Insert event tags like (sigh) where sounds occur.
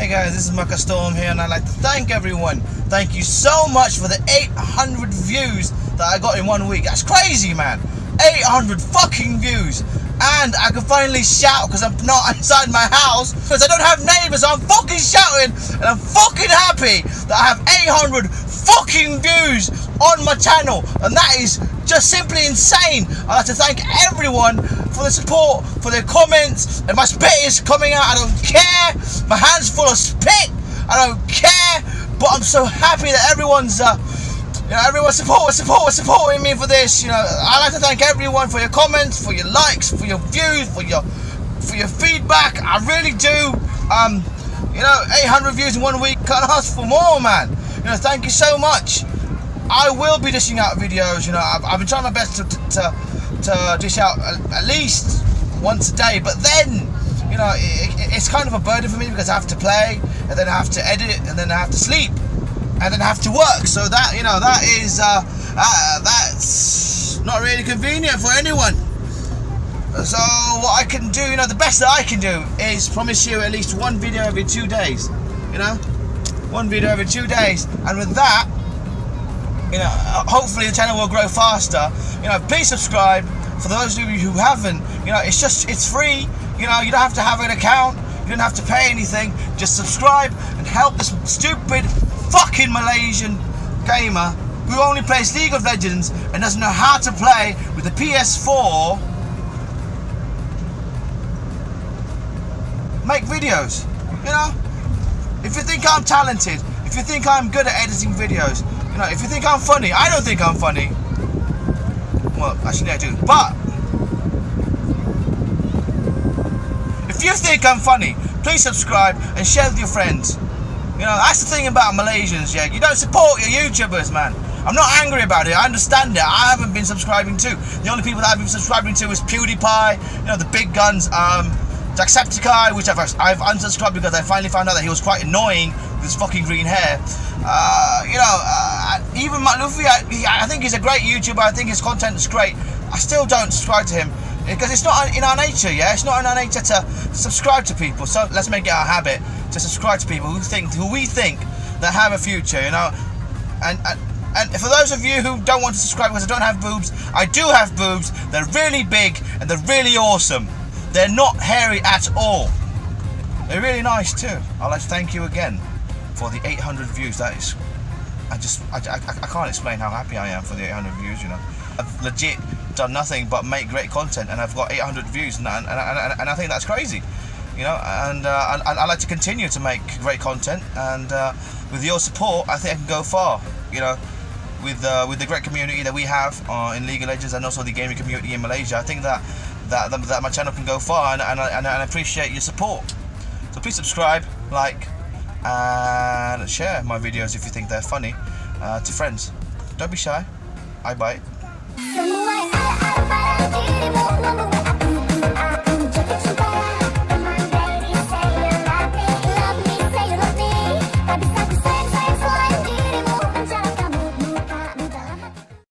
Hey guys, this is Mucka Storm here, and I'd like to thank everyone. Thank you so much for the 800 views that I got in one week. That's crazy, man. 800 fucking views. And I can finally shout because I'm not (laughs) inside my house because I don't have neighbors. So I'm fucking shouting and I'm fucking happy that I have 800 fucking views on my channel. And that is just simply insane. I'd like to thank everyone for the support, for their comments. And my spit is coming out. I don't care. My hand's full of spit. I don't care. But I'm so happy that everyone's. Uh, you know, everyone support, support, supporting me for this. You know, I'd like to thank everyone for your comments, for your likes, for your views, for your for your feedback. I really do. Um, you know, 800 views in one week. Can't ask for more, man. You know, thank you so much. I will be dishing out videos. You know, I've, I've been trying my best to, to, to dish out at least once a day. But then, you know, it, it's kind of a burden for me because I have to play, and then I have to edit, and then I have to sleep, and then I have to work. So that, you know, that is uh, uh, that's not really convenient for anyone. So what I can do, you know, the best that I can do is promise you at least one video every two days. You know, one video every two days, and with that you know, hopefully the channel will grow faster. You know, please subscribe. For those of you who haven't, you know, it's just, it's free. You know, you don't have to have an account. You don't have to pay anything. Just subscribe and help this stupid fucking Malaysian gamer who only plays League of Legends and doesn't know how to play with the PS4 make videos. You know? If you think I'm talented, if you think I'm good at editing videos, you know, if you think I'm funny, I don't think I'm funny. Well, actually I do. But if you think I'm funny, please subscribe and share with your friends. You know, that's the thing about Malaysians, yeah. You don't support your YouTubers, man. I'm not angry about it. I understand it. I haven't been subscribing to. The only people that I've been subscribing to is PewDiePie, you know, the big guns, um, Jacksepticeye, which I've, I've unsubscribed because I finally found out that he was quite annoying with his fucking green hair. Uh, you know, uh, even Mat Luthfi, I, he, I, think he's a great YouTuber. I think his content is great. I still don't subscribe to him because it's not in our nature. Yeah, it's not in our nature to subscribe to people. So let's make it our habit to subscribe to people who think, who we think that have a future. You know, and, and and for those of you who don't want to subscribe because I don't have boobs, I do have boobs. They're really big and they're really awesome. They're not hairy at all. They're really nice too. I'd like to thank you again for the 800 views. That is, I just, I, I, I can't explain how happy I am for the 800 views. You know, I've legit done nothing but make great content, and I've got 800 views, and, and, and, and I think that's crazy. You know, and uh, I, I like to continue to make great content, and uh, with your support, I think I can go far. You know, with uh, with the great community that we have uh, in League of Legends and also the gaming community in Malaysia, I think that that, that my channel can go far, and, and, and I appreciate your support. So please subscribe, like, and share my videos if you think they're funny uh, to friends. Don't be shy. I bite.